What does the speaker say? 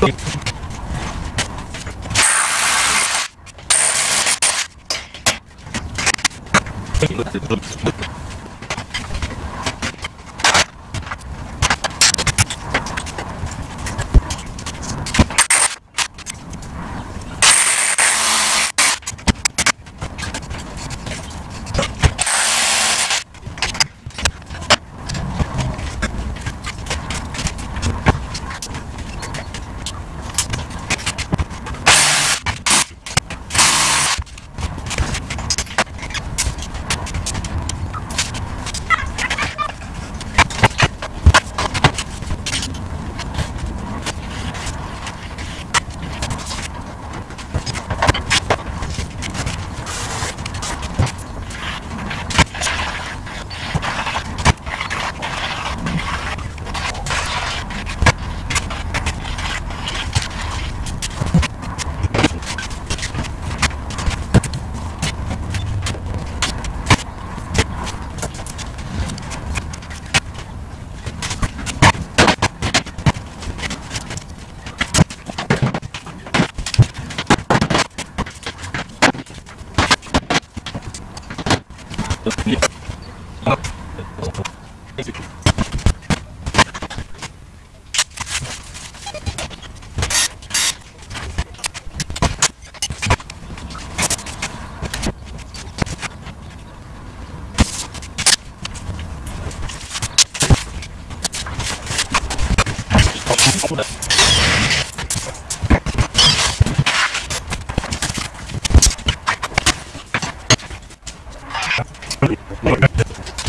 Thank you. 네. Okay.